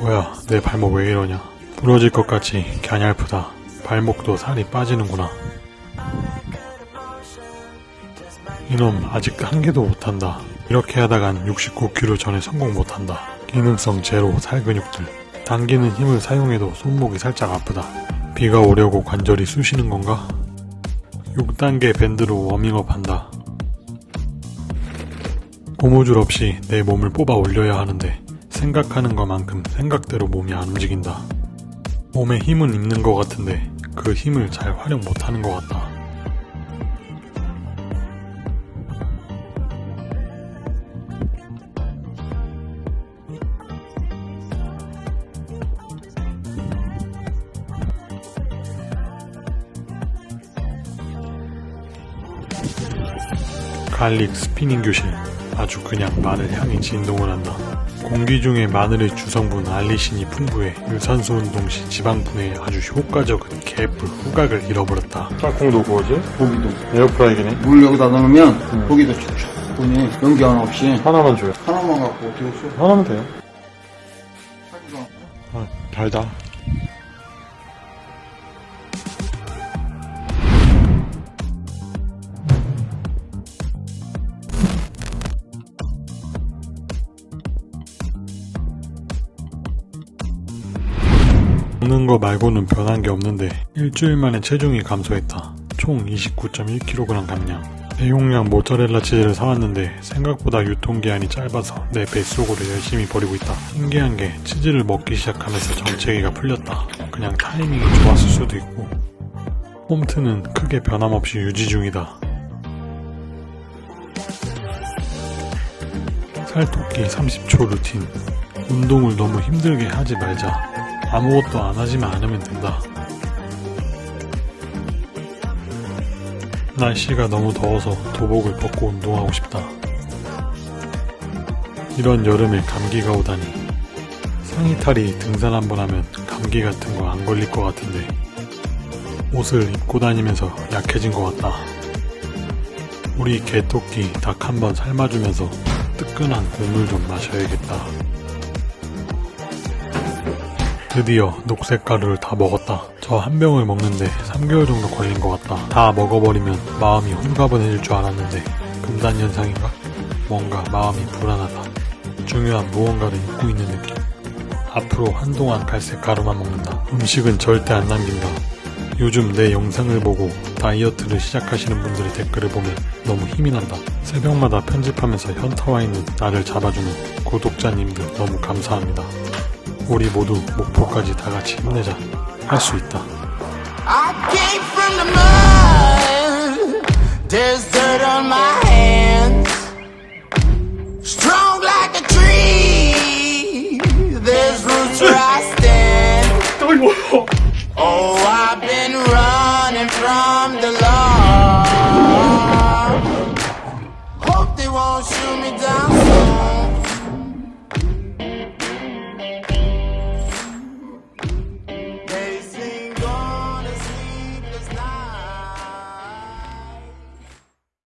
뭐야 내 발목 왜 이러냐? 부러질 것 같이 갸냘프다. 발목도 살이 빠지는구나. 이놈 아직 한 개도 못한다. 이렇게 하다간 69kg 전에 성공 못한다. 기능성 제로 살 근육들. 당기는 힘을 사용해도 손목이 살짝 아프다. 비가 오려고 관절이 쑤시는 건가? 6단계 밴드로 워밍업 한다. 고무줄 없이 내 몸을 뽑아 올려야 하는데 생각하는 것만큼 생각대로 몸이 안 움직인다. 몸에 힘은 있는 것 같은데 그 힘을 잘 활용 못하는 것 같다. garlic spinning 교실 아주 그냥 마늘 향이 진동을 한다. 공기 중에 마늘의 주성분 알리신이 풍부해 유산소 운동 시 지방 분해에 아주 효과적인 개뿔 후각을 잃어버렸다. 짝꿍도 구워지? 고기도 에어프라이기네. 물 여기다 넣으면 고기도 촉촉하니 연기 하나 없이 하나만 줘요. 하나만 갖고 어떻게 써? 하나면 돼요. 아, 달다. 먹는 거 말고는 변한 게 없는데 일주일 만에 체중이 감소했다. 총 29.1kg 감량. 대용량 모짜렐라 치즈를 사왔는데 생각보다 유통기한이 짧아서 내 뱃속으로 열심히 버리고 있다. 신기한 게 치즈를 먹기 시작하면서 정체기가 풀렸다. 그냥 타이밍이 좋았을 수도 있고 홈트는 크게 변함없이 유지 중이다. 살토끼 30초 루틴 운동을 너무 힘들게 하지 말자. 아무것도 안 하지만 않으면 된다. 날씨가 너무 더워서 도복을 벗고 운동하고 싶다. 이런 여름에 감기가 오다니. 상의탈이 등산 한번 하면 감기 같은 거 안 걸릴 것 같은데 옷을 입고 다니면서 약해진 것 같다. 우리 개토끼 닭 한번 삶아주면서 뜨끈한 국물 좀 마셔야겠다. 드디어 녹색 가루를 다 먹었다. 저 한 병을 먹는데 3개월 정도 걸린 것 같다. 다 먹어버리면 마음이 홀가분해질 줄 알았는데 금단 현상인가? 뭔가 마음이 불안하다. 중요한 무언가를 잊고 있는 느낌. 앞으로 한동안 갈색 가루만 먹는다. 음식은 절대 안 남긴다. 요즘 내 영상을 보고 다이어트를 시작하시는 분들의 댓글을 보면 너무 힘이 난다. 새벽마다 편집하면서 현타와 있는 나를 잡아주는 구독자님들 너무 감사합니다. 우리 모두 목표까지 다 같이 힘내자. 할 수 있다. I came from the mud. There's dirt on my hands. Strong like a tree. There's roots where I stand. Oh, I've been running from the law. Hope they won't shoot me down soon.